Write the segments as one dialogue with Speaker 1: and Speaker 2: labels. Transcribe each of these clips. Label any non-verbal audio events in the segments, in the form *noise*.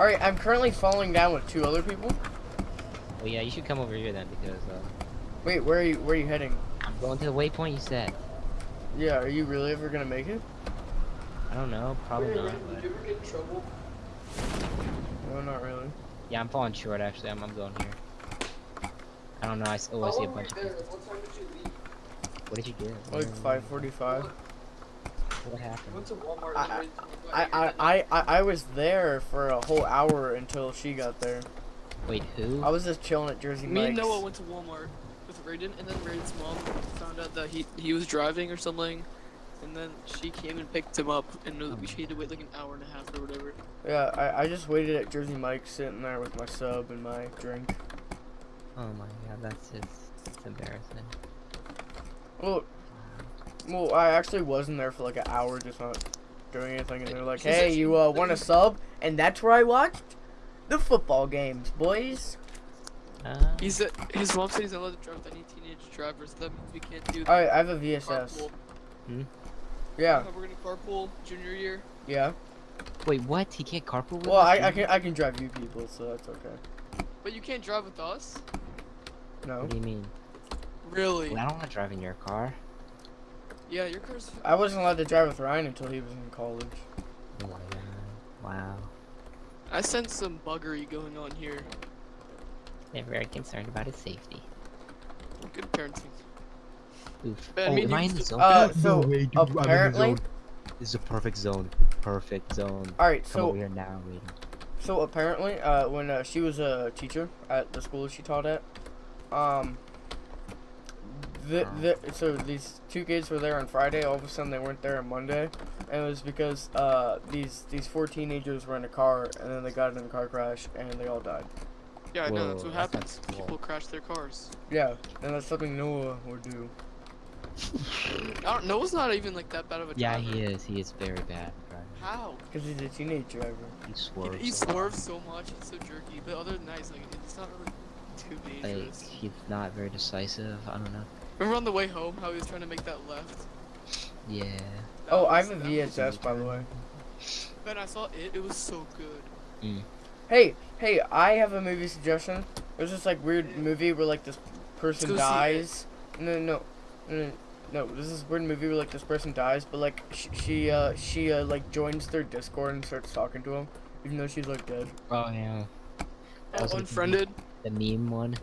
Speaker 1: All right, I'm currently falling down with two other people.
Speaker 2: Well, yeah, you should come over here then because uh,
Speaker 1: Wait, where are you? Where are you heading?
Speaker 2: I'm going to the waypoint you said.
Speaker 1: Yeah, are you really ever gonna make it?
Speaker 2: I don't know, probably
Speaker 3: Wait,
Speaker 2: not.
Speaker 3: wait,
Speaker 2: But...
Speaker 3: Did you ever get in trouble?
Speaker 1: No, not really.
Speaker 2: Yeah, I'm falling short actually. I'm, I'm going here. I don't know. I, s- oh, I
Speaker 3: How
Speaker 2: see a
Speaker 3: long were you
Speaker 2: bunch of people.
Speaker 3: What time did you leave?
Speaker 2: What did you get?
Speaker 1: Like 5:45.
Speaker 2: What
Speaker 3: I
Speaker 2: happened?
Speaker 3: went to Walmart.
Speaker 1: I-
Speaker 3: and waited till
Speaker 1: I, I, I, I, I was there for a whole hour until she got there.
Speaker 2: Wait, who?
Speaker 1: I was just chilling at Jersey
Speaker 3: Me and Noah went to Walmart with Raiden, and then Raiden's mom found out that he he was driving or something, and then she came and picked him up, and we um. she had to wait like an hour and a half or whatever.
Speaker 1: Yeah, I, I just waited at Jersey Mike's, sitting there with my sub and my drink.
Speaker 2: Oh my god, that's just it's embarrassing.
Speaker 1: Well, well, I actually wasn't there for like an hour, just not doing anything, and they're like, "Hey, you uh, want a sub?" And that's where I watched the football games, boys.
Speaker 2: Uh,
Speaker 3: He said his mom said he's not allowed to drive with any teenage drivers. That means we can't do
Speaker 1: All right, I have a VSS.
Speaker 3: carpool.
Speaker 1: Yeah,
Speaker 3: How we're gonna carpool junior year.
Speaker 1: yeah.
Speaker 2: wait, what? He can't carpool with
Speaker 1: Well,
Speaker 2: us,
Speaker 1: I, I can I can drive you people, so that's okay.
Speaker 3: But you can't drive with us.
Speaker 1: No,
Speaker 2: What do you mean?
Speaker 3: Really?
Speaker 2: Well, I don't want to drive in your car.
Speaker 3: Yeah, your car's.
Speaker 1: I wasn't allowed to drive with Ryan until he was in college.
Speaker 2: Oh my god. Wow.
Speaker 3: I sense some buggery going on here.
Speaker 2: They're very concerned about his safety.
Speaker 3: Good parenting.
Speaker 2: Oof.
Speaker 3: But I
Speaker 2: oh,
Speaker 3: mean,
Speaker 2: am I in the zone?
Speaker 1: Uh,
Speaker 2: No
Speaker 1: so
Speaker 2: way, dude, I'm in the
Speaker 1: apparently,
Speaker 2: zone. This is a perfect zone. Perfect zone.
Speaker 1: all right. So
Speaker 2: over here now, waiting.
Speaker 1: So apparently, uh, when uh, she was a teacher at the school she taught at, um, the, the, so these two kids were there on Friday. All of a sudden, they weren't there on Monday, and it was because uh, these these four teenagers were in a car, and then they got in a car crash, and they all died.
Speaker 3: Yeah, I know that's what happens.
Speaker 2: sounds cool.
Speaker 3: People crash their cars.
Speaker 1: Yeah, and that's something Noah would do. *laughs*
Speaker 3: I don't. Noah's not even like that bad of a
Speaker 2: Yeah, he is. He is very bad. at.
Speaker 3: How?
Speaker 1: Because he's a teenage driver.
Speaker 2: He
Speaker 3: He,
Speaker 2: swerves.
Speaker 3: he
Speaker 2: a lot.
Speaker 3: swerves so much. He's so jerky. But other than that, he's like it's not really too
Speaker 2: Like he's not very decisive. I don't know.
Speaker 3: Remember on the way home how he was trying to make that left?
Speaker 2: Yeah.
Speaker 3: That
Speaker 1: Oh, I
Speaker 3: was-
Speaker 1: have a
Speaker 3: that was-
Speaker 1: VSS by the way.
Speaker 3: Ben, I saw it. It was so good.
Speaker 1: Hey, hey, I have a movie suggestion. There's this like weird movie where like this person
Speaker 3: go see it.
Speaker 1: dies. No, no, no, no, no. This is a weird movie where like this person dies, but like she, she uh, she uh, like joins their Discord and starts talking to them, even though she's like dead.
Speaker 2: Oh yeah.
Speaker 3: Oh,
Speaker 2: was like-
Speaker 3: unfriended.
Speaker 2: The meme one.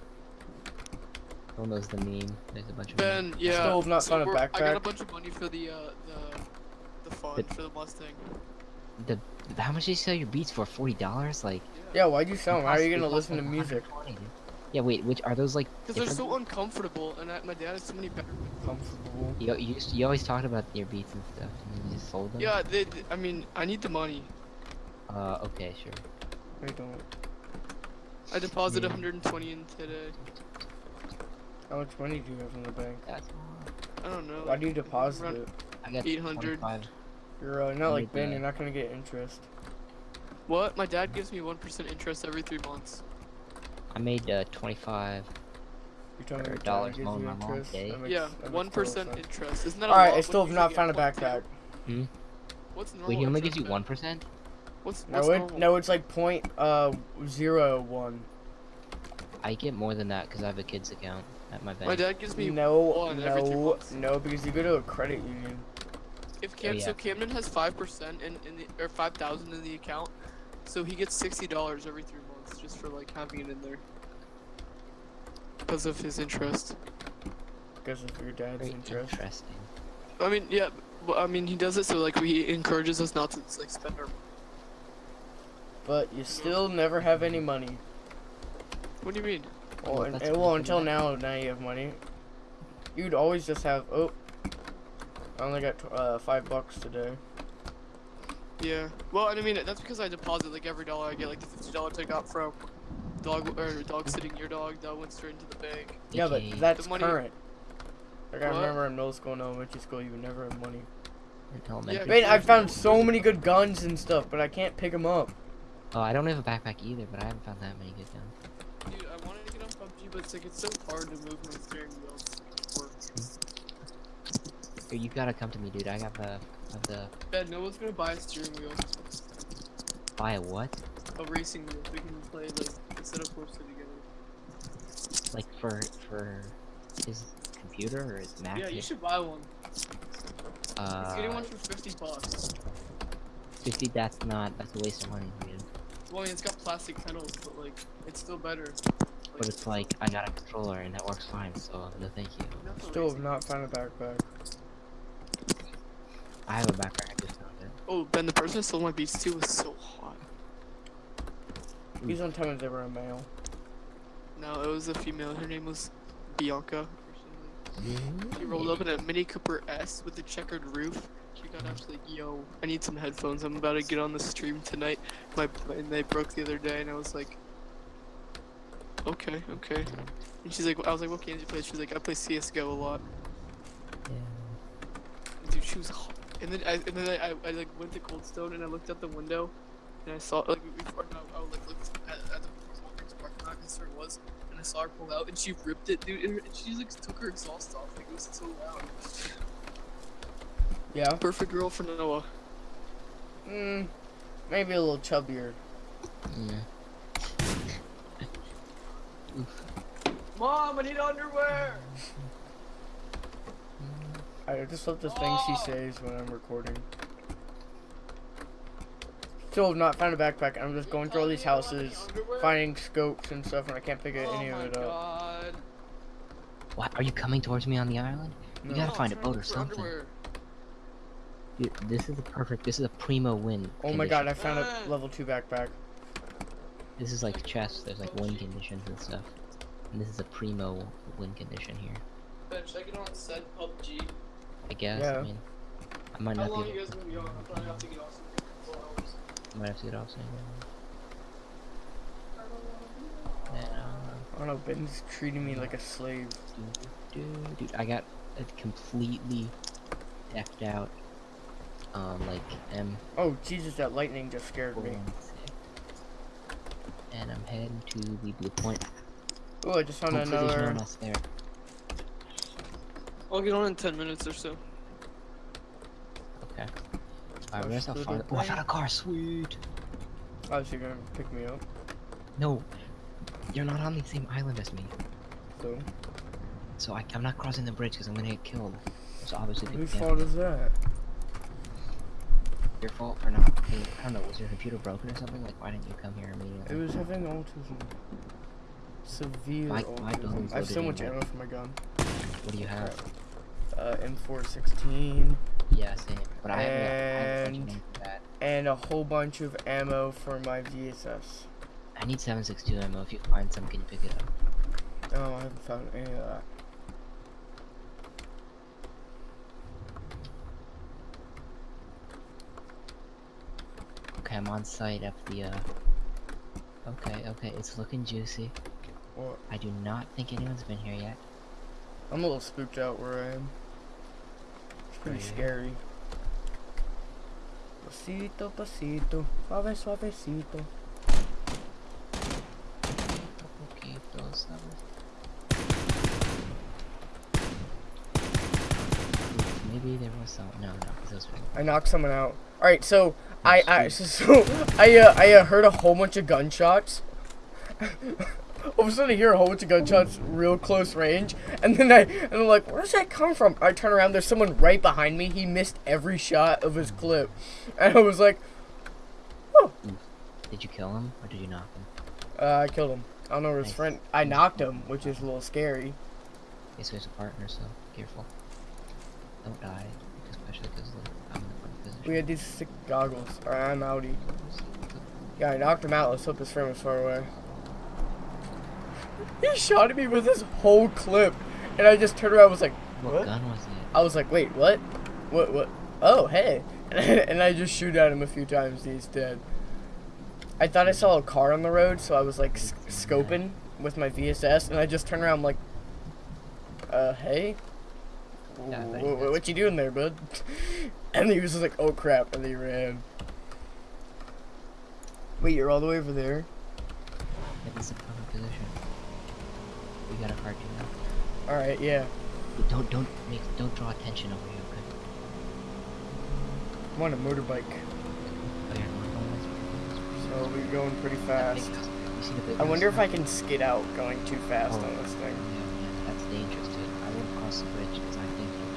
Speaker 2: No one knows the meme. There's a bunch of.
Speaker 3: Ben, yeah.
Speaker 1: Still have not
Speaker 3: so
Speaker 1: found a
Speaker 3: we're- I got a bunch of money for the uh the the fund
Speaker 2: But-
Speaker 3: for the Mustang.
Speaker 2: The how much did you sell your beats for? Forty dollars? Like.
Speaker 1: Yeah, why'd you sell them? How are you gonna listen to music? *laughs*
Speaker 2: Yeah, wait. Which are those like?
Speaker 3: Because they're so uncomfortable, and I, my dad has so many better.
Speaker 1: Comfortable.
Speaker 2: You, you, you always talked about your beats and stuff, and you just sold them.
Speaker 3: Yeah, they, they- I mean, I need the money.
Speaker 2: Uh, okay, sure.
Speaker 1: I don't.
Speaker 3: I deposited
Speaker 2: Yeah.
Speaker 3: 120 in today.
Speaker 1: How much money do you have in the bank?
Speaker 2: That's all.
Speaker 3: I don't know.
Speaker 1: Why do you deposit
Speaker 3: Around-
Speaker 1: it?
Speaker 2: I got
Speaker 3: 800.
Speaker 2: 25.
Speaker 1: You're uh, not like Ben. You're not gonna get interest.
Speaker 3: What? My dad gives me 1% interest every three months.
Speaker 2: I made uh 25.
Speaker 1: You're telling me
Speaker 2: Or
Speaker 1: your dad
Speaker 2: dollars
Speaker 1: gives
Speaker 2: mowing
Speaker 1: you
Speaker 2: my lawn
Speaker 1: interest?
Speaker 2: today.
Speaker 1: Makes-
Speaker 3: yeah, one
Speaker 1: total
Speaker 3: percent
Speaker 1: sense.
Speaker 3: interest. Isn't that a
Speaker 1: All right,
Speaker 3: lot
Speaker 1: I still have not found a
Speaker 3: get 0.2?
Speaker 1: backpack.
Speaker 3: What's normal?
Speaker 2: Wait, he only gives you one percent?
Speaker 3: What's,
Speaker 1: No, it,
Speaker 3: normal?
Speaker 1: no, it's like point uh zero one.
Speaker 2: I get more than that because I have a kids account at my bank.
Speaker 3: My dad gives me
Speaker 1: No,
Speaker 3: one every three
Speaker 1: no,
Speaker 3: months.
Speaker 1: no, because you go to a credit union.
Speaker 3: If oh, Cam,
Speaker 2: Oh,
Speaker 3: so. Camden has five percent in, in the or five thousand in the account, so he gets sixty dollars every three months just for like having it in there because of his interest.
Speaker 1: Because of your dad's
Speaker 2: Very
Speaker 1: interest.
Speaker 2: interesting.
Speaker 3: I mean, yeah, but, I mean he does it so like he encourages us not to like spend our.
Speaker 1: But you still never have any money.
Speaker 3: What do you mean?
Speaker 1: Well,
Speaker 2: Well,
Speaker 1: and, and- well until now, now you have money. You'd always just have. Oh, I only got uh, five bucks today.
Speaker 3: Yeah. Well, and I mean that's because I deposit like every dollar I get, like the fifty dollars I got from dog or dog sitting your dog that went straight into the bank.
Speaker 1: Yeah, but
Speaker 2: AKA
Speaker 1: that's
Speaker 3: money-
Speaker 1: current. Like I
Speaker 3: What?
Speaker 1: remember in middle school and elementary school, you would never have money.
Speaker 2: in elementary.
Speaker 1: Man, I found so many good guns and stuff, but I can't pick them up.
Speaker 2: Oh, I don't have a backpack either, but I haven't found that many good guns.
Speaker 3: Dude, I wanted to get on PUBG, but it's like it's so hard to move my steering wheel.
Speaker 2: Here, you gotta come to me, dude. I got the, have the
Speaker 3: Ben, no one's gonna buy a steering wheel.
Speaker 2: buy a what?
Speaker 3: a racing wheel. We can play like instead of Forza together.
Speaker 2: Like for for his computer or his Mac?
Speaker 3: Yeah, you should buy one.
Speaker 2: Uh,
Speaker 3: He's getting one for fifty bucks.
Speaker 2: fifty. That's not. That's a waste of money, dude.
Speaker 3: Well, I mean, it's got plastic pedals, but like, it's still better.
Speaker 2: But it's like I got a controller and that works fine. So no, thank you.
Speaker 1: Still have not found a backpack.
Speaker 2: I have a backpack. I just found it.
Speaker 3: Oh, Ben, the person that stole my beats too was so hot.
Speaker 1: Please don't tell me they were a male.
Speaker 3: No, it was a female. Her name was Bianca. She rolled up in a Mini Cooper S with a checkered roof. She got up she's like, "Yo, I need some headphones. I'm about to get on the stream tonight. My and they broke the other day, and I was like, okay, okay. And she's like, I was like, what games do you play? She's like, I play CS:GO a lot. Yeah. Dude, she was hot. And then I and then I, I, I like went to Cold Stone and I looked out the window, and I saw like before no, I would like look at, at the Walgreens parking lot because where it was, and I saw her pull out and she ripped it, dude. And, her, and she like took her exhaust off. Like it was so loud.
Speaker 1: Yeah.
Speaker 3: Perfect girl for Noah.
Speaker 1: Mm, maybe a little chubbier.
Speaker 2: Yeah.
Speaker 3: Mom, I need underwear.
Speaker 1: I just love the things she says when I'm recording. Still have not found a backpack. I'm just going through all these houses, finding scopes and stuff, and I can't pick
Speaker 3: oh
Speaker 1: any of oh
Speaker 3: my
Speaker 1: it up.
Speaker 3: god.
Speaker 2: What? Are you coming towards me on the island? You
Speaker 1: No.
Speaker 2: gotta find a
Speaker 3: I'm trying to
Speaker 2: boat or something.
Speaker 3: underwear.
Speaker 2: Dude, this is a perfect. This is a primo win.
Speaker 1: Oh my god, I found a level 2 backpack.
Speaker 2: This is like chess. There's like win conditions and stuff. And this is a primo win condition here.
Speaker 3: Ben, should I get on said PUBG?
Speaker 2: I guess.
Speaker 1: Yeah.
Speaker 2: I mean, I might
Speaker 3: How
Speaker 2: not
Speaker 3: long
Speaker 2: be.
Speaker 3: you guys gonna be on? I'll probably have to get off soon for four hours.
Speaker 2: I might have to get off soon. Then, uh,
Speaker 1: I don't know, Ben's treating me like a slave.
Speaker 2: dude, dude, I got a completely decked out, um, like M
Speaker 1: Oh, Jesus, that lightning just scared me.
Speaker 2: and I'm heading to the blue point.
Speaker 1: Oh, I just found
Speaker 2: Hopefully there's no
Speaker 1: another.
Speaker 2: one else there.
Speaker 3: I'll get on in 10 minutes or so.
Speaker 2: Okay. Alright, where's that
Speaker 1: Push
Speaker 2: far? Oh, I found a car. Sweet.
Speaker 1: Oh, so you're gonna pick me up?
Speaker 2: No, you're not on the same island as me.
Speaker 1: So,
Speaker 2: So I, I'm not crossing the bridge because I'm gonna get killed. So obviously people
Speaker 1: whose
Speaker 2: can't.
Speaker 1: fault is that?
Speaker 2: Your fault for not. Being, I don't know. Was your computer broken or something? Like, why didn't you come here immediately?
Speaker 1: It
Speaker 2: immediately?
Speaker 1: was having autism. Severe
Speaker 2: My- my
Speaker 1: I have so much ammo for my gun.
Speaker 2: What do you have?
Speaker 1: Uh, M416
Speaker 2: Yeah, same. But I got- I
Speaker 1: And- and a whole bunch of ammo for my VSS.
Speaker 2: I need 762 ammo. If you find some, can you pick it up?
Speaker 1: Oh, I haven't found any of that.
Speaker 2: Okay, I'm on site at the. Uh... Okay, okay, it's looking juicy.
Speaker 1: What?
Speaker 2: I do not think anyone's been here yet.
Speaker 1: I'm a little spooked out where I am. It's pretty scary. Pasito, pasito, suave, suavecito.
Speaker 2: Maybe there was some. No, no, those were.
Speaker 1: I knocked someone out. All right, so I, I so, *laughs* so I uh, I uh, heard a whole bunch of gunshots. *laughs* All of a sudden, I hear a whole bunch of gunshots, real close range, and then I and I'm like, where does that come from? I turn around, there's someone right behind me. He missed every shot of his clip, and I was like, oh.
Speaker 2: Did you kill him or did you knock him?
Speaker 1: uh, I killed him. I don't know where his
Speaker 2: Nice.
Speaker 1: friend. I knocked him, which is a little scary.
Speaker 2: Okay, so he's a partner, so careful. Don't die, especially because I'm in the front position.
Speaker 1: We had these sick goggles. All right, I'm outie. Yeah, I knocked him out. Let's hope his friend was far away. He shot at me with his whole clip, and I just turned around. and was like,
Speaker 2: What,
Speaker 1: what?
Speaker 2: gun was it?
Speaker 1: I was like, wait, what? What? What? Oh, hey! *laughs* and I just shoot at him a few times. He's dead. I thought I saw a car on the road, so I was like scoping with my VSS, and I just turned around, I'm like, uh, hey.
Speaker 2: Yeah, I
Speaker 1: Wh-
Speaker 2: bet
Speaker 1: wh-
Speaker 2: he does.
Speaker 1: what you doing there, bud? *laughs* And he was just like, oh crap, and he ran. Wait, you're all the way over there?
Speaker 2: This is a position. We got a car too now.
Speaker 1: All right, yeah.
Speaker 2: But Don't don't make don't draw attention over here, okay?
Speaker 1: I'm on a motorbike,
Speaker 2: Oh, you're
Speaker 1: so I'll going pretty fast.
Speaker 2: house, You see the big
Speaker 1: I wonder if I can skid out going too fast
Speaker 2: Oh.
Speaker 1: on this thing.
Speaker 2: Yeah, yeah, that's dangerous, dude. I wouldn't cross the bridge because I think you'll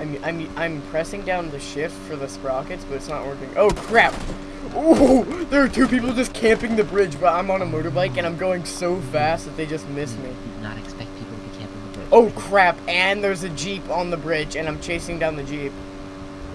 Speaker 2: definitely.
Speaker 1: I'm I'm I'm pressing down the shift for the sprockets, but it's not working. Oh crap! Ooh, there are two people just camping the bridge, but I'm on a motorbike and I'm going so fast that they just miss me.
Speaker 2: Not expect people to be camping the bridge.
Speaker 1: Oh crap! And there's a jeep on the bridge, and I'm chasing down the jeep.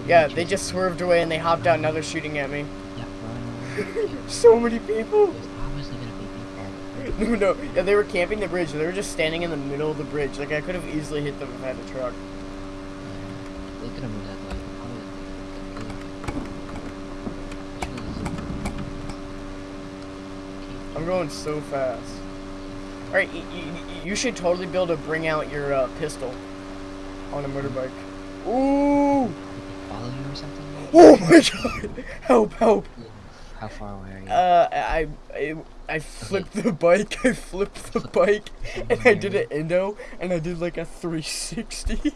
Speaker 1: Yeah, they just swerved away and they hopped out. Now they're shooting at me.
Speaker 2: Yeah, run over. yeah. *laughs*
Speaker 1: So many people.
Speaker 2: There's obviously gonna be people. *laughs*
Speaker 1: No, no, yeah, they were camping the bridge. They were just standing in the middle of the bridge. Like I could have easily hit them if I had a truck.
Speaker 2: Yeah, they could have moved that way.
Speaker 1: I'm going so fast. All right, y- y- y- you should totally be able to bring out your uh, pistol on a motorbike. Ooh!
Speaker 2: Follow you or something?
Speaker 1: Oh my god! *laughs* Help! Help!
Speaker 2: How far away are you?
Speaker 1: Uh, I, I, I flipped the bike. I flipped the bike, and I did an endo, and I did like a 360.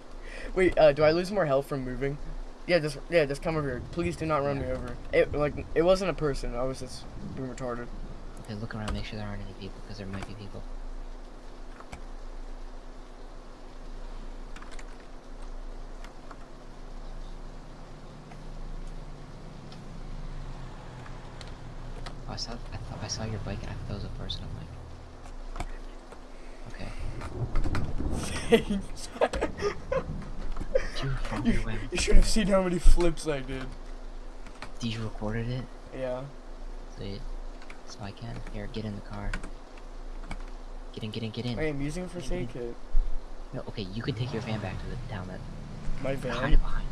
Speaker 1: *laughs* Wait, uh, do I lose more health from moving? Yeah, just yeah, just come over here. Please do not run me over. It like it wasn't a person. I was just being retarded.
Speaker 2: Okay, look around, make sure there aren't any people, because there might be people. Oh, I saw, I thought I saw your bike and I thought that was a person. I'm like, okay.
Speaker 1: Thanks.
Speaker 2: You
Speaker 1: you, should have seen how many flips I did.
Speaker 2: Did you recorded it?
Speaker 1: Yeah.
Speaker 2: Sweet. So I can. Here, get in the car. Get in, get in, get in.
Speaker 1: I am using first aid kit.
Speaker 2: No, okay, you can take your van back to the town then.
Speaker 1: My
Speaker 2: Hide
Speaker 1: van.
Speaker 2: it behind.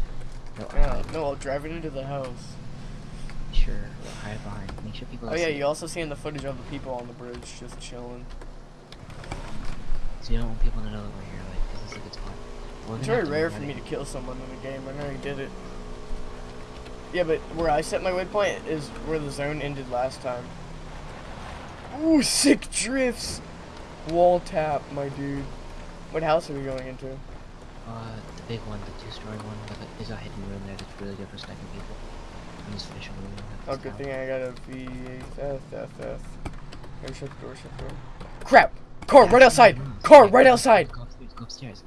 Speaker 2: No,
Speaker 1: Yeah.
Speaker 2: hide.
Speaker 1: No, I'll drive it into the house.
Speaker 2: Sure, hide it behind. Make sure people
Speaker 1: Oh yeah, you also see in the footage of the people on the bridge just chilling.
Speaker 2: So you don't want people to know that we're here, like, because it's a good spot. We're
Speaker 1: It's very rare for me to kill someone in the game. I know you did it. Yeah, but where I set my waypoint is where the zone ended last time. Ooh, sick drifts! Wall tap, my dude. What house are we going into?
Speaker 2: Uh, the big one, the two-story one, there's a hidden room there that's really good for sniping people. I'm just finishing the room.
Speaker 1: Oh, good thing I got a V8 F F F. Go shut the door, shut the door. Crap! Car right outside! Car right outside!
Speaker 2: Go upstairs, go upstairs.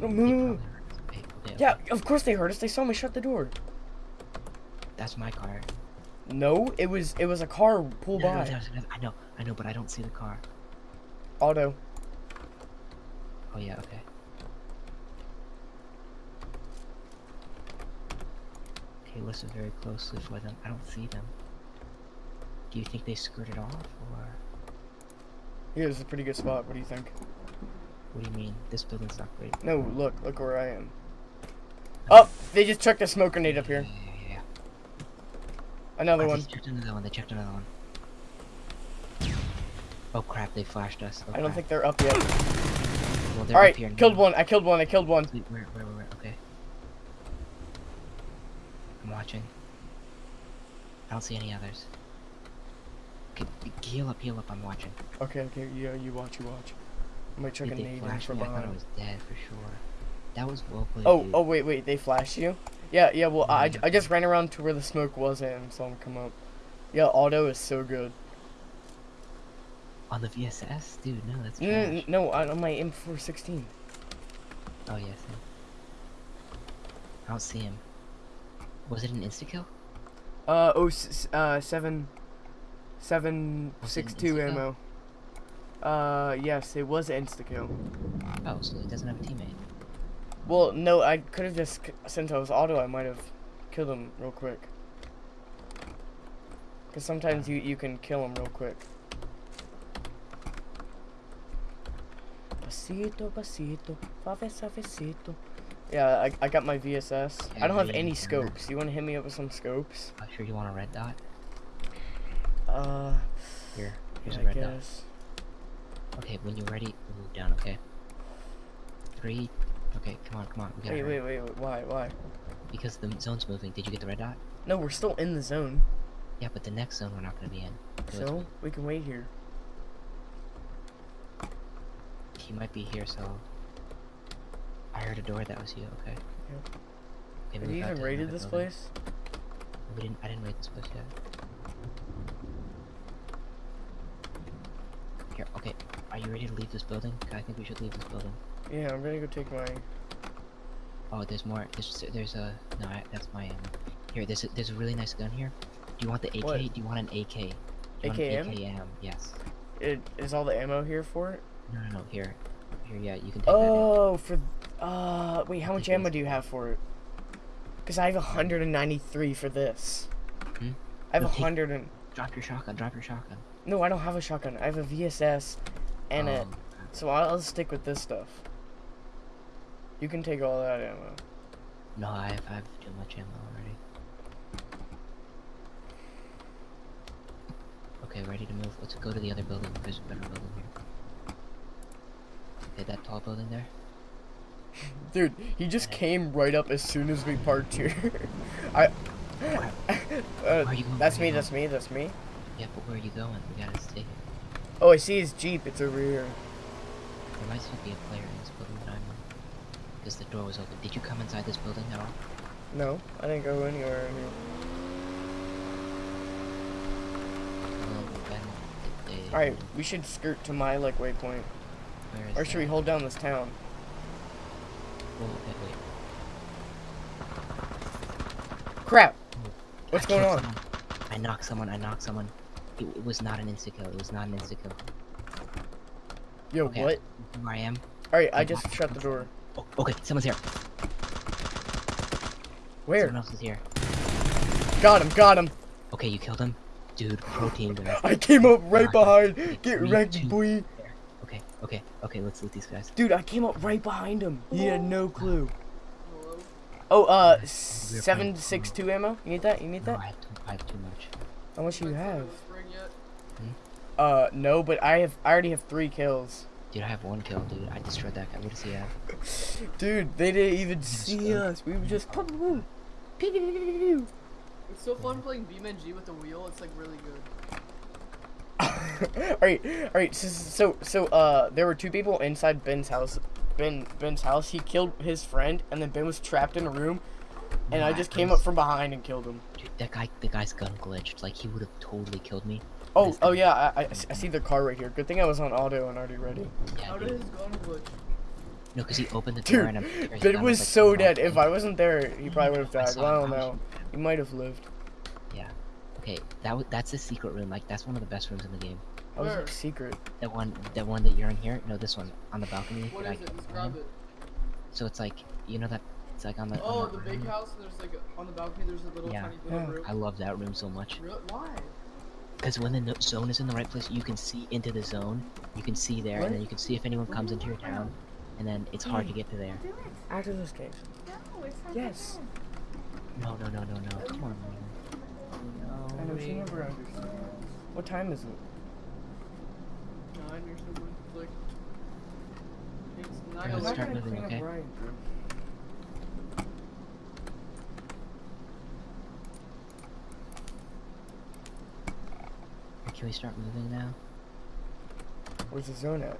Speaker 1: No, move, move,
Speaker 2: probably
Speaker 1: move.
Speaker 2: heard us. Okay, okay,
Speaker 1: Yeah, of course they heard us. They saw me shut the door.
Speaker 2: That's my car.
Speaker 1: No, it was it was a car pull
Speaker 2: No, no,
Speaker 1: by.
Speaker 2: another- I know, I know, but I don't see the car.
Speaker 1: Auto.
Speaker 2: Oh yeah, okay. Okay, listen very closely for them. I don't see them. Do you think they skirted off, or
Speaker 1: Yeah, this is a pretty good spot. What do you think?
Speaker 2: what do you mean? This building's not great.
Speaker 1: No, look, look where I am. Oh, they just chucked a smoke grenade up here. Another
Speaker 2: Oh,
Speaker 1: one.
Speaker 2: They checked another one. They checked another one. Oh crap! They flashed us. Oh,
Speaker 1: I don't
Speaker 2: crap.
Speaker 1: think they're up yet.
Speaker 2: Well, they're
Speaker 1: All right,
Speaker 2: up here
Speaker 1: killed
Speaker 2: now.
Speaker 1: one. I killed one. I killed one.
Speaker 2: Wait, where, where, where? Okay. I'm watching. I don't see any others. Okay, heal up, heal up. I'm watching.
Speaker 1: Okay, okay, yeah, you watch, you watch. I might chuck
Speaker 2: Did
Speaker 1: a nade from
Speaker 2: me? I thought I was dead for sure. That was well played.
Speaker 1: Oh,
Speaker 2: dude.
Speaker 1: oh, wait, wait, they flashed you? Yeah, yeah, well, I, I just ran around to where the smoke wasn't and saw him come up. Yeah, auto is so good.
Speaker 2: On the VSS, dude. No, that's
Speaker 1: No,
Speaker 2: trash.
Speaker 1: no, no, on my M416.
Speaker 2: Oh yes. Yeah. I don't see him. Was it an insta kill?
Speaker 1: Uh, oh, uh, seven, seven,
Speaker 2: Was it
Speaker 1: six,
Speaker 2: an
Speaker 1: two
Speaker 2: insta-kill?
Speaker 1: ammo. Uh, yes, it was insta kill.
Speaker 2: Oh, so he doesn't have a teammate.
Speaker 1: Well, no, I could have just, since I was auto, I might have killed him real quick. Because sometimes you, you can kill him real quick. Pasito, pasito, suave, suavecito. Yeah, I, I got my VSS. I don't have any scopes. You want to hit me up with some scopes?
Speaker 2: Oh, sure you want a red dot?
Speaker 1: Uh,
Speaker 2: Here, here's
Speaker 1: I
Speaker 2: a red dot. Okay, when you're ready, move down. Okay. Three. Okay, come on, come on.
Speaker 1: Wait, wait, wait, wait, why, why?
Speaker 2: Because the zone's moving. Did you get the red dot?
Speaker 1: No, we're still in the zone,
Speaker 2: Yeah, but the next zone we're not gonna be in. So
Speaker 1: so we can wait here.
Speaker 2: he might be here. So I heard a door. That was you. Okay.
Speaker 1: Yep.
Speaker 2: Okay,
Speaker 1: Have you even raided this
Speaker 2: building.
Speaker 1: place?
Speaker 2: We didn't. I didn't rate this place yet. Here. Okay. Are you ready to leave this building? I think we should leave this building.
Speaker 1: Yeah, I'm gonna go take my.
Speaker 2: Oh, there's more. There's there's a no. I, that's my ammo. Here, there's a, there's a really nice gun here. Do you want the AK?
Speaker 1: What?
Speaker 2: Do you want an AK? Do you want
Speaker 1: AKM?
Speaker 2: AKM? Yes.
Speaker 1: It is all the ammo here for it.
Speaker 2: No, no, no. Here, here. Yeah, you can take that.
Speaker 1: Oh, for uh, wait, how much ammo do you have for it? Cause I have 193 for this.
Speaker 2: Hmm?
Speaker 1: I have
Speaker 2: No,
Speaker 1: a
Speaker 2: take-
Speaker 1: hundred and
Speaker 2: Drop your shotgun. Drop your shotgun.
Speaker 1: no, I don't have a shotgun. I have a VSS, and it.
Speaker 2: Um,
Speaker 1: So I'll, I'll stick with this stuff. You can take all that ammo.
Speaker 2: No, I have, I have too much ammo already. Okay, ready to move. Let's go to the other building. There's a better building here. Okay, that tall building there. *laughs*
Speaker 1: Dude, he just came right up as soon as we parked here. *laughs* I. *laughs*
Speaker 2: Where
Speaker 1: uh,
Speaker 2: are you going?
Speaker 1: that's me. That's me. That's me.
Speaker 2: Yeah, but where are you going? We gotta stay here.
Speaker 1: Oh, I see his jeep. It's over here.
Speaker 2: There might still be a player in this building that I'm in. Because the door was open. Did you come inside this building at all?
Speaker 1: No, I didn't go anywhere in here.
Speaker 2: No, Ben. Did they,
Speaker 1: All right, we should skirt to my like waypoint,
Speaker 2: Where is
Speaker 1: or should we hold down this town?
Speaker 2: Wait.
Speaker 1: Crap!
Speaker 2: Oh,
Speaker 1: What's
Speaker 2: I
Speaker 1: going on?
Speaker 2: someone. I knocked someone. I knocked someone. It, it was not an insta kill. It was not an insta kill.
Speaker 1: Yo,
Speaker 2: Okay.
Speaker 1: what?
Speaker 2: Where I am.
Speaker 1: All right, I just shut the door.
Speaker 2: Oh, okay, someone's here.
Speaker 1: Where?
Speaker 2: Someone else is here.
Speaker 1: Got him! Got him!
Speaker 2: Okay, you killed him? Dude, protein guys. *laughs*
Speaker 1: I came up right
Speaker 2: God.
Speaker 1: behind. Get
Speaker 2: Me
Speaker 1: wrecked,
Speaker 2: too.
Speaker 1: boy.
Speaker 2: Okay, okay, okay, let's loot these guys.
Speaker 1: Dude, I came up right behind him. He had no clue. Oh, uh,
Speaker 2: We're
Speaker 1: seven
Speaker 2: fine.
Speaker 1: six two ammo. You need that? You need
Speaker 2: No,
Speaker 1: that?
Speaker 2: I have too, I have too much.
Speaker 1: How much do you have?
Speaker 3: was ring yet?
Speaker 1: Uh, no, but I have. I already have three kills.
Speaker 2: Dude, I have one kill, dude. I destroyed that guy. What does he have?
Speaker 1: Dude, they didn't even
Speaker 2: Yes,
Speaker 1: see us. We were just.
Speaker 3: It's so fun playing BeamNG with the wheel. It's like really good. *laughs*
Speaker 1: alright, alright. So, so, so, uh, there were two people inside Ben's house. Ben, Ben's house. He killed his friend, and then Ben was trapped in a room, and I just
Speaker 2: it
Speaker 1: came up from behind and killed him.
Speaker 2: Dude, that guy, the guy's gun glitched. Like, he would have totally killed me.
Speaker 1: Oh, oh yeah. I, I, I see the car right here. Good thing I was on auto and already ready.
Speaker 2: Yeah,
Speaker 3: How did
Speaker 2: dude.
Speaker 3: his gun glitch?
Speaker 2: No, because he opened the door
Speaker 1: Dude,
Speaker 2: and I'm sure his
Speaker 1: Ben
Speaker 2: gun
Speaker 1: was
Speaker 2: like,
Speaker 1: so dead. If I wasn't there, he probably would have died.
Speaker 2: saw
Speaker 1: Well, I don't know. He might have lived.
Speaker 2: Yeah. Okay, that w- that's the secret room. Like, that's one of the best rooms in the game.
Speaker 1: I was
Speaker 3: Where?
Speaker 1: like secret.
Speaker 2: That one, that one that you're in here. No, this one on the balcony.
Speaker 3: What
Speaker 2: that I
Speaker 3: is it?
Speaker 2: killed
Speaker 3: Describe
Speaker 2: someone.
Speaker 3: it.
Speaker 2: So it's like, you know that it's like on the.
Speaker 3: Oh,
Speaker 2: on
Speaker 3: the
Speaker 2: the
Speaker 3: big
Speaker 2: room?
Speaker 3: house. And there's like on the balcony. There's a little
Speaker 2: Yeah.
Speaker 3: tiny little
Speaker 1: Yeah.
Speaker 3: room.
Speaker 2: I love that room so much.
Speaker 3: Real- Why?
Speaker 2: Because when the no- zone is in the right place, you can see into the zone. You can see there,
Speaker 1: What?
Speaker 2: and then you can see if anyone comes into your town, and then it's hard to get to there.
Speaker 1: After this game.
Speaker 4: No, it's not
Speaker 1: Yes.
Speaker 2: No, no, no, no, no. Come on, man.
Speaker 1: I know she never understands. What time is it?
Speaker 3: Nine or something. It's like. It's nine
Speaker 2: Let's
Speaker 1: I'm
Speaker 2: start
Speaker 1: not gonna
Speaker 2: moving,
Speaker 1: clean up
Speaker 2: okay? Can we start moving now?
Speaker 1: Where's the zone at?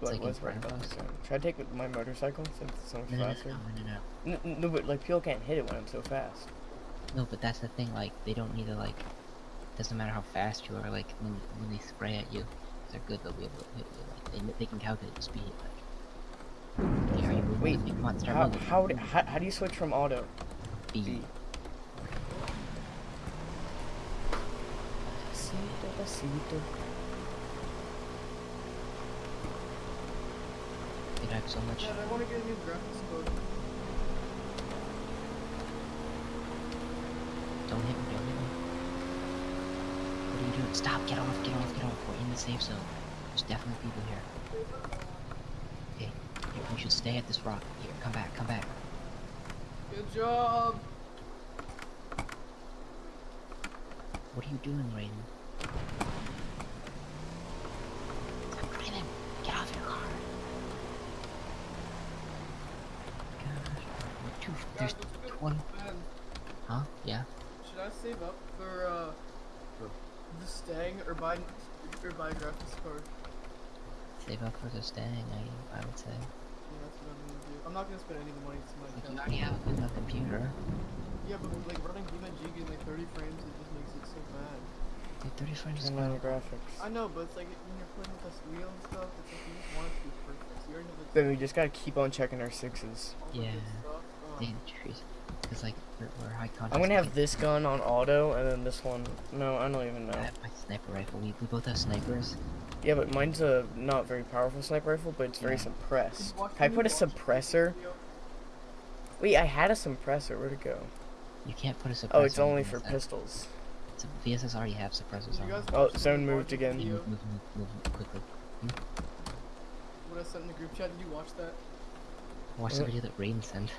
Speaker 1: What
Speaker 2: like in
Speaker 1: was right about the zone? Should I take my motorcycle since it's so much
Speaker 2: No,
Speaker 1: faster?
Speaker 2: no, no, no.
Speaker 1: No, no, but like people can't hit it when I'm so fast.
Speaker 2: No, but that's the thing. Like, they don't need to like. Doesn't matter how fast you are. Like, when when they spray at you, they're good. They'll be able to hit you. Like, they, they can calculate the speed. Like, okay, are you moving?
Speaker 1: Wait,
Speaker 2: with? Come on, start
Speaker 1: How
Speaker 2: moving.
Speaker 1: how, how how do you switch from auto?
Speaker 2: B.
Speaker 1: B. Despacito, despacito.
Speaker 2: Dude, I have so much.
Speaker 3: Dad, I want to get a new graphics card.
Speaker 2: Don't hit me, don't hit me. What are you doing? Stop, get off, get off, get off. We're in the safe zone. There's definitely people here. Okay, here, we should stay at this rock. Here, come back, come back.
Speaker 3: Good job.
Speaker 2: What are you doing, Raiden? Stop driving! Get off your car! Gosh, we're too, there's
Speaker 3: Guys, what's good?
Speaker 2: 20. Huh? Yeah?
Speaker 3: should I save up for uh, the Stang or buy or buy a graphics card?
Speaker 2: Save up for the Stang, I, I would say.
Speaker 3: Yeah, that's what I'm gonna do. I'm not gonna spend any of the money to my
Speaker 2: Like, you
Speaker 3: account.
Speaker 2: already have a good enough computer.
Speaker 3: Yeah, but like running DMG in like 30 frames, it just makes it so bad.
Speaker 2: Dude, 30 frames is
Speaker 1: Turn
Speaker 2: quite
Speaker 1: on
Speaker 2: a
Speaker 1: the graphics.
Speaker 3: I know, but it's like when you're playing with this wheel and stuff, it's like you just want it to be perfect. So you already have the
Speaker 1: Then we just gotta keep on checking our sixes.
Speaker 3: all the good
Speaker 2: Yeah.
Speaker 3: Stuff. Oh.
Speaker 2: Damn, trees. Because, like, we're, we're high contrast.
Speaker 1: I'm gonna have this gun on auto, and then this one. No, I don't even know.
Speaker 2: I
Speaker 1: know.
Speaker 2: have my sniper rifle. We, we both have snipers.
Speaker 1: Yeah, but mine's a not very powerful sniper rifle, but it's very
Speaker 2: Yeah.
Speaker 1: suppressed. Can I put a suppressor? Wait, I had a suppressor. Where'd it go?
Speaker 2: You can't put a oh, suppressor.
Speaker 1: Oh, it's only
Speaker 2: VSS.
Speaker 1: for pistols.
Speaker 2: So VSS already have suppressors on
Speaker 3: you.
Speaker 1: Oh,
Speaker 3: watch
Speaker 1: zone moved again.
Speaker 3: Video?
Speaker 2: Move, move, move, move quickly.
Speaker 3: What I sent in the group chat, did you watch that?
Speaker 2: Watch the video that Raiden sent.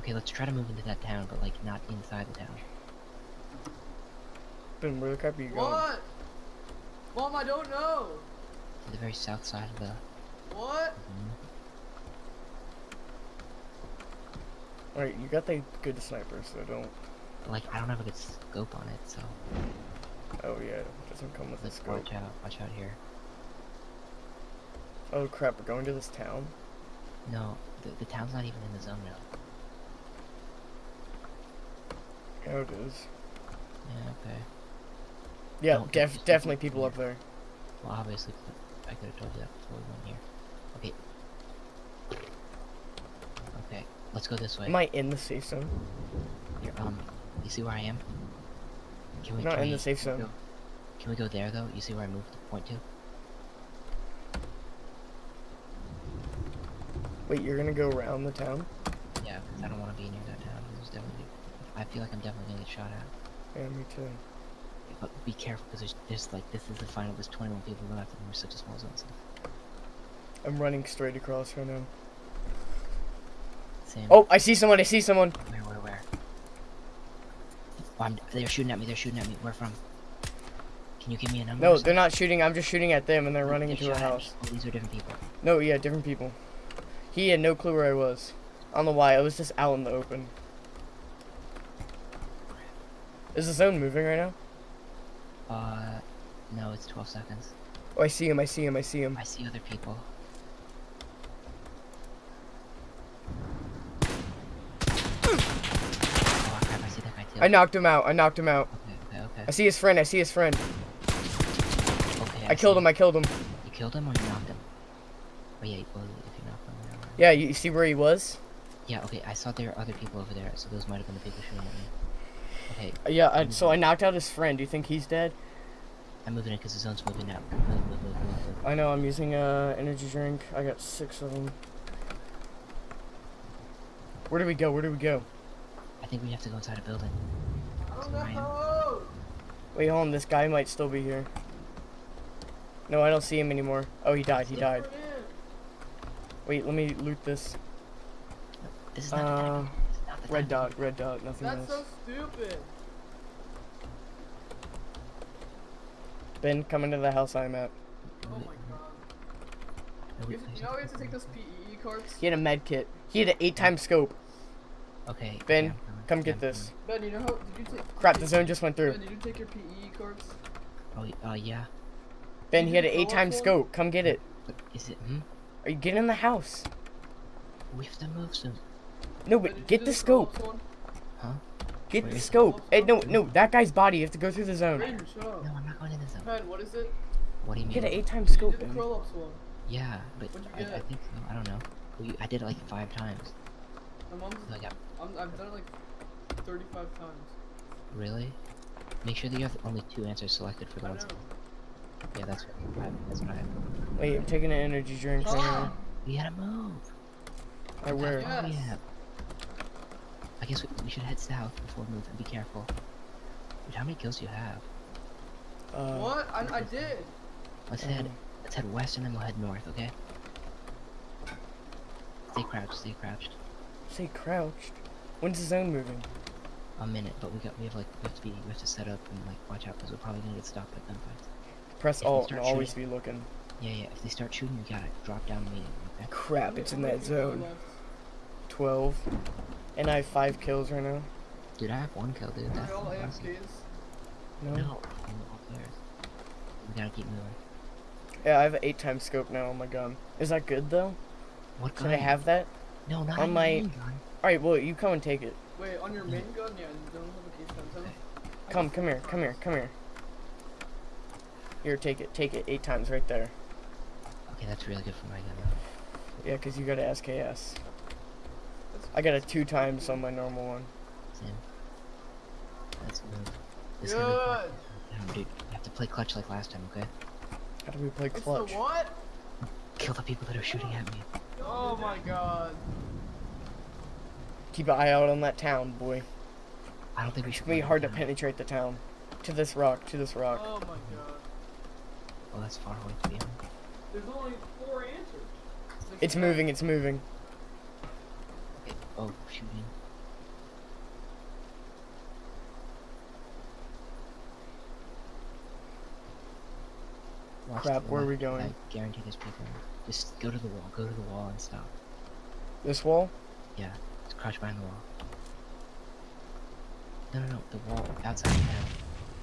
Speaker 2: Okay, let's try to move into that town, but like not inside the town.
Speaker 1: Then where the crap are you going?
Speaker 3: What? Mom, I don't know.
Speaker 2: To the very south side of the.
Speaker 3: What?
Speaker 2: Mhm.
Speaker 1: Alright, you got the good sniper, so don't.
Speaker 2: But, like I don't have a good scope on it, so
Speaker 1: Oh yeah, it doesn't come with a
Speaker 2: let's
Speaker 1: scope.
Speaker 2: watch out. Watch out here.
Speaker 1: Oh crap, we're going to this town.
Speaker 2: No, the, the town's not even in the zone now.
Speaker 1: Yeah, it is.
Speaker 2: Yeah, okay.
Speaker 1: Yeah, def- definitely
Speaker 2: people
Speaker 1: people up there.
Speaker 2: Well, obviously, I could have told you that before we went here. Okay. Okay, let's go this way.
Speaker 1: Am I in the safe zone?
Speaker 2: Here, um, you see where I am? Can we?
Speaker 1: Not
Speaker 2: can
Speaker 1: in
Speaker 2: we
Speaker 1: the safe zone.
Speaker 2: Go, can we go there though? You see where I moved the point to?
Speaker 1: Wait, you're gonna go around the town?
Speaker 2: Yeah, 'cause I don't want to be near that town. There's definitely. I feel like I'm definitely gonna get shot at.
Speaker 1: Yeah, me too.
Speaker 2: But be careful, because there's, there's like this is the final. There's 21 people left, and we're such a small zone. So.
Speaker 1: I'm running straight across right now.
Speaker 2: Same.
Speaker 1: Oh, I see someone, I see someone.
Speaker 2: Where, where, where? Oh, I'm, they're shooting at me. They're shooting at me. Where from? Can you give me a number?
Speaker 1: No, they're not shooting, I'm just shooting at them and they're running
Speaker 2: They
Speaker 1: into a
Speaker 2: shot at me.
Speaker 1: house.
Speaker 2: Oh, these are different people.
Speaker 1: No, yeah, different people. He had no clue where I was. I don't know why, I was just out in the open. Is the zone moving right now?
Speaker 2: Uh, no, it's 12 seconds.
Speaker 1: Oh, I see him, I see him, I see him.
Speaker 2: I see other people. Oh crap! I see that guy too.
Speaker 1: I knocked him out, I knocked him out.
Speaker 2: Okay, okay, okay.
Speaker 1: I see his friend, I see his friend.
Speaker 2: Okay.
Speaker 1: I killed
Speaker 2: see
Speaker 1: him, I killed him.
Speaker 2: You killed him or you knocked him? Oh yeah, well,
Speaker 1: Yeah, you see where he was?
Speaker 2: Yeah, okay. I saw there are other people over there, so those might have been the people shooting at me. Okay,
Speaker 1: Uh, Yeah, I, so I knocked out his friend. Do you think he's dead?
Speaker 2: I'm moving in because the zone's moving now. Move, move, move, move, move.
Speaker 1: I know, I'm using a energy drink. I got six of them. Where do we go? Where do we go?
Speaker 2: I think we have to go inside a building.
Speaker 3: I don't
Speaker 2: So I am-
Speaker 3: know.
Speaker 1: Wait, hold on. This guy might still be here. No, I don't see him anymore. Oh, he died. He died. Wait, let me loot this.
Speaker 2: This is not the
Speaker 1: Uh,
Speaker 2: time. Not the
Speaker 1: red
Speaker 2: time.
Speaker 1: dot, red dot, nothing
Speaker 3: That's
Speaker 1: else.
Speaker 3: so stupid.
Speaker 1: Ben, come into the house I'm at.
Speaker 3: Oh my god. You,
Speaker 2: wait,
Speaker 3: you know we have to take those PEE cards?
Speaker 1: He had a med kit. He had an eight time scope.
Speaker 2: Okay.
Speaker 1: Ben,
Speaker 2: okay,
Speaker 1: Come get this.
Speaker 3: Ben, you know how, did you take...
Speaker 1: Crap, the zone just went through.
Speaker 3: Ben, did you take your PEE cards?
Speaker 2: coming. Oh, uh, yeah.
Speaker 1: Ben,
Speaker 3: Did
Speaker 1: he had an eight time scope. Come get it.
Speaker 2: But is it? Hmm.
Speaker 1: Are you getting in the house?
Speaker 2: We have to move soon.
Speaker 1: No, but get the
Speaker 3: the
Speaker 1: scope.
Speaker 3: Phillips one?
Speaker 1: Get
Speaker 2: Where
Speaker 1: the scope. Hey, no, no, that guy's body. You have to go through the zone.
Speaker 3: Raiden, shut up.
Speaker 2: No, I'm not going in the zone.
Speaker 3: Ben, what is it?
Speaker 2: What do you mean?
Speaker 1: Get an eight time
Speaker 3: You
Speaker 1: scope,
Speaker 3: did the
Speaker 1: Ben.
Speaker 3: curl ups one.
Speaker 2: Yeah, but
Speaker 3: What'd
Speaker 2: I, I think so. I don't know. We, I did it like five times.
Speaker 3: My mom's...
Speaker 2: So I got
Speaker 3: I'm, I've done it like 35 times.
Speaker 2: really. Make sure that you have only two answers selected for
Speaker 3: the
Speaker 2: those.
Speaker 3: Know.
Speaker 2: Yeah, that's what I, that's what I have.
Speaker 1: Wait, I'm taking an energy drink *gasps* right now.
Speaker 2: We gotta move.
Speaker 1: I wear.
Speaker 3: Yeah.
Speaker 2: Oh,
Speaker 3: Yes.
Speaker 2: yeah. I guess we, we should head south before we move and be careful. Dude, how many kills do you have?
Speaker 1: Uh,
Speaker 3: what? I, I did.
Speaker 2: Let's head
Speaker 1: um,
Speaker 2: let's head west and then we'll head north, okay? Stay crouched, stay crouched.
Speaker 1: Say crouched. When's the zone moving?
Speaker 2: A minute, but we got we have like we have to be we have to set up and like watch out because we're probably gonna get stopped at gunfights.
Speaker 1: Press
Speaker 2: If
Speaker 1: alt and
Speaker 2: start
Speaker 1: always
Speaker 2: shooting-
Speaker 1: be looking.
Speaker 2: Yeah, yeah. If they start shooting, you gotta drop down immediately. Okay?
Speaker 1: Crap, it's in that
Speaker 3: How many people
Speaker 1: zone. 12. And I have 5 kills right now.
Speaker 2: Dude, I have one kill, dude. That's
Speaker 3: they all
Speaker 2: awesome.
Speaker 3: AFKs?
Speaker 1: No?
Speaker 2: No, I'm all players. We gotta keep moving.
Speaker 1: Yeah, I have an 8 time scope now on my gun. Is that good though?
Speaker 2: What gun?
Speaker 1: Should I have that?
Speaker 2: No, not
Speaker 1: on
Speaker 2: on
Speaker 1: my-
Speaker 2: my gun.
Speaker 1: Alright, well, you come and take it.
Speaker 4: Wait, on your main gun, yeah, you don't have a case gun,
Speaker 1: Come,
Speaker 4: just-
Speaker 1: come here, come here, come here. Here, take it, take it eight times right there.
Speaker 2: Okay, that's really good for my gun though.
Speaker 1: Yeah, cause you got a SKS. I got a two times on my normal one.
Speaker 2: Same. Let's move. This is gonna be
Speaker 4: Good.
Speaker 2: fun. Damn, dude, you have to play clutch like last time, okay?
Speaker 1: How do we play
Speaker 4: It's
Speaker 1: clutch?
Speaker 4: the what?
Speaker 2: Kill the people that are shooting at me.
Speaker 4: Oh my god.
Speaker 1: Keep an eye out on that town, boy.
Speaker 2: I don't think we
Speaker 1: It's
Speaker 2: should.
Speaker 1: gonna be hard to penetrate the town. To this rock, to this rock.
Speaker 4: Oh my god.
Speaker 2: Oh, that's far away to be on.
Speaker 4: There's only four answers. Six
Speaker 1: It's
Speaker 4: and a half.
Speaker 1: moving, it's moving.
Speaker 2: Okay. Oh, shooting. Watch
Speaker 1: Crap, where are we going?
Speaker 2: I guarantee there's people. Just go to the wall. Go to the wall and stop.
Speaker 1: This wall?
Speaker 2: Yeah, just crouch behind the wall. No, no, no. The wall outside the town.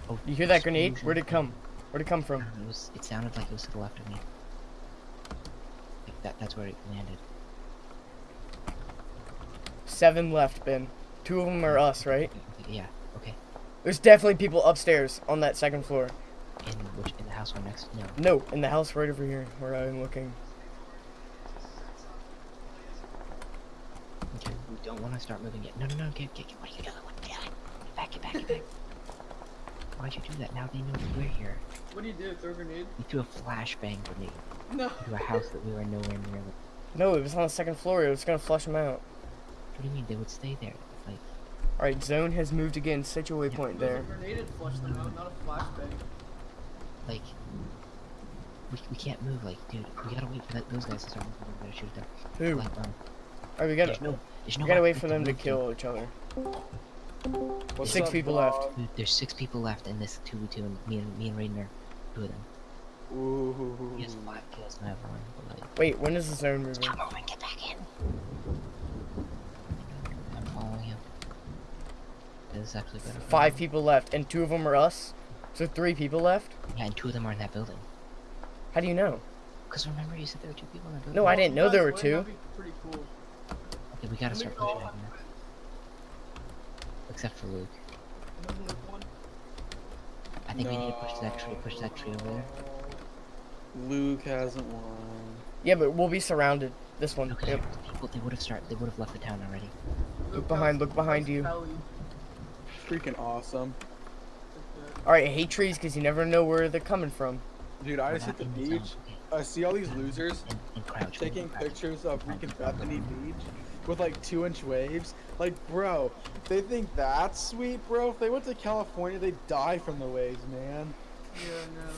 Speaker 2: Oh,
Speaker 1: You hear that grenade? Where'd it come? Where'd it come from?
Speaker 2: It was. It sounded like it was to the left of me. Like that. That's where it landed.
Speaker 1: Seven left, Ben. Two of them are us, right?
Speaker 2: Yeah. Okay.
Speaker 1: There's definitely people upstairs on that second floor.
Speaker 2: In which in the house one next? No.
Speaker 1: No, in the house right over here where I'm looking.
Speaker 2: Okay. We don't want to start moving yet. No, no, no. Get, get, get. What are you doing? What? Get, out. get back. Get back. Get back. *laughs* Why'd you do that? Now they know we're here.
Speaker 4: What do you do? Throw a grenade?
Speaker 2: We threw a flashbang grenade
Speaker 4: No.
Speaker 2: into a house that we were nowhere near.
Speaker 1: No, it was on the second floor. It was gonna flush them out.
Speaker 2: What do you mean? They would stay there. Like,
Speaker 1: Alright, zone has moved again. Set your waypoint
Speaker 4: It
Speaker 1: there.
Speaker 4: a grenade and flushed them out, not a flashbang.
Speaker 2: like. We, we can't move. Like, dude, we gotta wait for that, those guys to start moving. We gotta shoot them.
Speaker 1: Who?
Speaker 2: Like, um,
Speaker 1: Alright, we gotta
Speaker 2: no, no
Speaker 1: we gotta wait for them to kill each other.
Speaker 5: What's
Speaker 1: Six
Speaker 5: up,
Speaker 1: people
Speaker 5: vlog?
Speaker 1: left.
Speaker 2: There's six people left in this two v two, and me and me and Raiden are two of them.
Speaker 5: Ooh.
Speaker 2: He has five kills, and I have one. Like,
Speaker 1: Wait, when is the zone moving?
Speaker 2: stop moving, get back in. I'm following him. This is actually better.
Speaker 1: Five people left, and two of them are us. So three people left.
Speaker 2: Yeah, and two of them are in that building.
Speaker 1: How do you know?
Speaker 2: Cause remember you said there were two people in that building.
Speaker 1: No, I didn't know there were two.
Speaker 4: win, that'd be Pretty cool.
Speaker 2: Okay, we gotta start pushing out here. Except for Luke.
Speaker 4: Doesn't look one.
Speaker 2: I think we need to push that tree. Push that tree over there.
Speaker 5: Luke hasn't won.
Speaker 1: Yeah, but we'll be surrounded. This one.
Speaker 2: Okay.
Speaker 1: Yep.
Speaker 2: People, they would have started. They would have left the town already.
Speaker 1: Look behind, look behind you.
Speaker 4: Kelly.
Speaker 5: Freaking awesome.
Speaker 1: Alright, I hate trees because you never know where they're coming from.
Speaker 5: Dude, I just hit the beach. I see all these losers
Speaker 2: And, and crouch.
Speaker 5: taking pictures of freaking Bethany. Beach with like two inch waves. Like, bro, they think that's sweet, bro. If they went to California, they'd die from the waves, man.
Speaker 4: Yeah, no.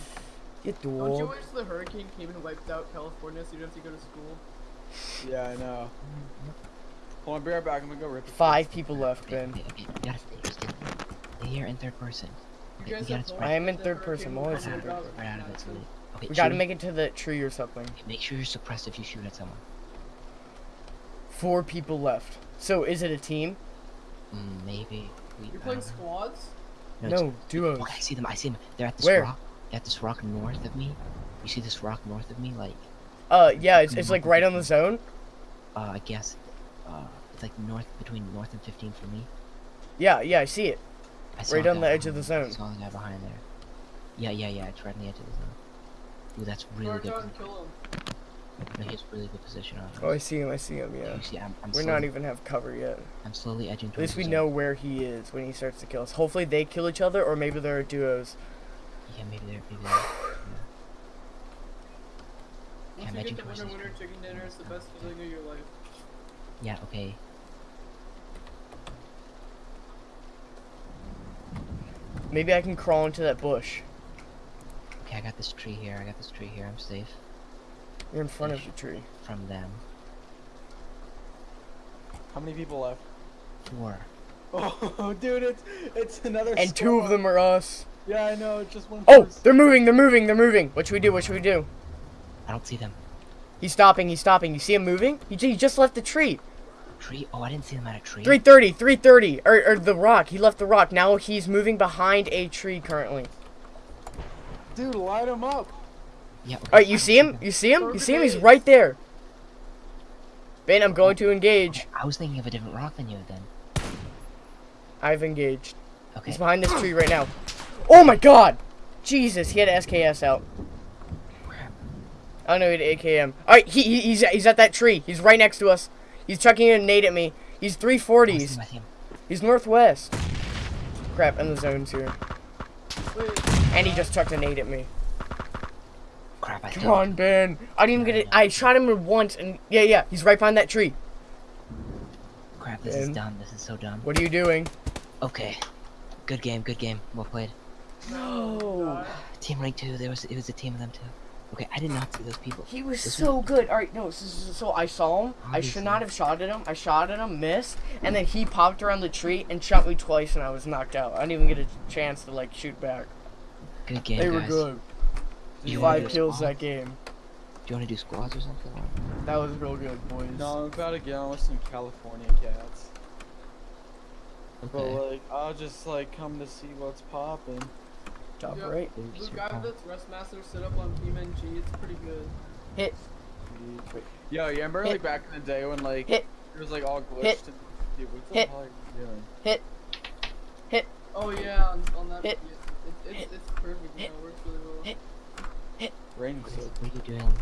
Speaker 1: Get dual.
Speaker 4: Don't you
Speaker 1: dog.
Speaker 4: wish the hurricane came and wiped out California so you don't have to go to school?
Speaker 5: Yeah, I know. Hold on, be right back. I'm gonna go rip. it.
Speaker 1: Five people left,
Speaker 2: Okay,
Speaker 1: Ben.
Speaker 2: okay, okay. We gotta stay. Just stay, stay here in third person.
Speaker 4: You
Speaker 2: Okay, we gotta
Speaker 4: have
Speaker 1: I am in third person,
Speaker 4: hurricane
Speaker 1: I'm always in third
Speaker 4: out
Speaker 2: spread out of it. So we, okay,
Speaker 1: We gotta make it to the tree or something.
Speaker 2: okay, Make sure you're suppressed if you shoot at someone.
Speaker 1: Four people left. So is it a team?
Speaker 2: Mm, maybe. We,
Speaker 4: You're playing
Speaker 2: don't
Speaker 4: squads?
Speaker 2: No,
Speaker 1: No, duos.
Speaker 2: Okay, I see them. I see them. They're at this
Speaker 1: Where?
Speaker 2: rock. They're at this rock north of me. You see this rock north of me? Like,
Speaker 1: Uh, yeah, it's, it's like right on the zone.
Speaker 2: uh, I guess, uh, it's like north between north and 15 for me.
Speaker 1: Yeah, yeah, I see it.
Speaker 2: I saw
Speaker 1: Right on the edge of
Speaker 2: behind-
Speaker 1: the
Speaker 2: I
Speaker 1: zone.
Speaker 2: saw the guy behind there. Yeah, yeah, yeah. It's right on the edge of the zone. Ooh, that's really
Speaker 4: Charge
Speaker 2: good.
Speaker 4: kill him.
Speaker 2: No, he has really good position on us.
Speaker 1: Oh, I see him, I see him, yeah.
Speaker 2: See, I'm, I'm
Speaker 1: We're
Speaker 2: slowly,
Speaker 1: not even have cover yet.
Speaker 2: I'm slowly edging
Speaker 1: At
Speaker 2: towards
Speaker 1: least
Speaker 2: the
Speaker 1: we
Speaker 2: zone.
Speaker 1: know where he is when he starts to kill us. Hopefully they kill each other, or maybe there are duos.
Speaker 2: Yeah, maybe they're, maybe they're.
Speaker 4: Once you
Speaker 2: edging
Speaker 4: get the
Speaker 2: towards
Speaker 4: winner winner chicken dinner, it's the best feeling of your life.
Speaker 2: Yeah, okay.
Speaker 1: Maybe I can crawl into that bush.
Speaker 2: Okay, I got this tree here. I got this tree here. I'm safe
Speaker 1: You're in front of the tree.
Speaker 2: from them.
Speaker 5: How many people left?
Speaker 2: Four.
Speaker 5: Oh, *laughs* dude, it's it's another.
Speaker 1: And two of them are us.
Speaker 5: Yeah, I know. It's just one.
Speaker 1: Oh,
Speaker 5: person.
Speaker 1: they're moving, they're moving, they're moving. What should we do? What should we do?
Speaker 2: I don't see them.
Speaker 1: He's stopping, he's stopping. You see him moving? He, ju- he just left the tree.
Speaker 2: Tree? Oh, I didn't see him at a tree.
Speaker 1: 330, 330. Or, or the rock. He left the rock. Now he's moving behind a tree currently.
Speaker 5: Dude, light him up.
Speaker 2: Yeah. Okay.
Speaker 1: Alright, you see him? You see him? You see him? He's right there. Ben, I'm going to engage.
Speaker 2: I was thinking of a different rock than you then.
Speaker 1: I've engaged.
Speaker 2: Okay.
Speaker 1: He's behind this tree right now. Oh my god! Jesus, he had SKS out.
Speaker 2: Crap.
Speaker 1: I don't know, he had AKM. Alright, he, he, he's, he's at that tree. He's right next to us. He's chucking a nade at me. He's
Speaker 2: I see
Speaker 1: 340s.
Speaker 2: him, I see him.
Speaker 1: He's northwest. Crap, and the zone's here. And he just chucked a nade at me.
Speaker 2: Crap, I
Speaker 1: Come on, Ben. I didn't even get it. I shot him once, and yeah, yeah, he's right behind that tree.
Speaker 2: Crap, this is
Speaker 1: Ben.
Speaker 2: dumb. This is so dumb.
Speaker 1: What are you doing?
Speaker 2: Okay. Good game, good game. Well played.
Speaker 1: No.
Speaker 2: Team rank two, there was it was a team of them too. Okay, I did not see those people.
Speaker 1: He was
Speaker 2: This
Speaker 1: so good. All right, no. So, so so I saw him. I should not have shot at him. I shot at him, missed, and then he popped around the tree and shot me twice, and I was knocked out. I didn't even get a chance to like shoot back.
Speaker 2: Good game,
Speaker 1: they
Speaker 2: guys.
Speaker 1: were good.
Speaker 2: You wanna
Speaker 1: Five kills
Speaker 2: squad?
Speaker 1: that game.
Speaker 2: Do you want to do squads or something?
Speaker 1: That was real good, boys.
Speaker 5: No, I'm about to get on with some California cats. But like, I'll just like come to see what's popping.
Speaker 1: Top
Speaker 4: Yeah.
Speaker 1: right.
Speaker 2: Luke,
Speaker 4: Blue
Speaker 2: your
Speaker 4: guy
Speaker 2: call.
Speaker 4: that's Restmaster set up on BeamNG, it's pretty good.
Speaker 1: Hit.
Speaker 5: Yo, you remember
Speaker 1: Hit.
Speaker 5: like back in the day when like
Speaker 1: Hit.
Speaker 5: it was like all glitched
Speaker 1: Hit.
Speaker 5: and dude, what the
Speaker 1: Hit.
Speaker 5: hell are you doing?
Speaker 4: Oh yeah, on, on that.
Speaker 1: Hit.
Speaker 4: Yeah, it's, it's, it's perfect.
Speaker 1: Hit.
Speaker 4: Yeah, it works really well.
Speaker 5: Raining
Speaker 2: What
Speaker 5: so
Speaker 2: what are you doing?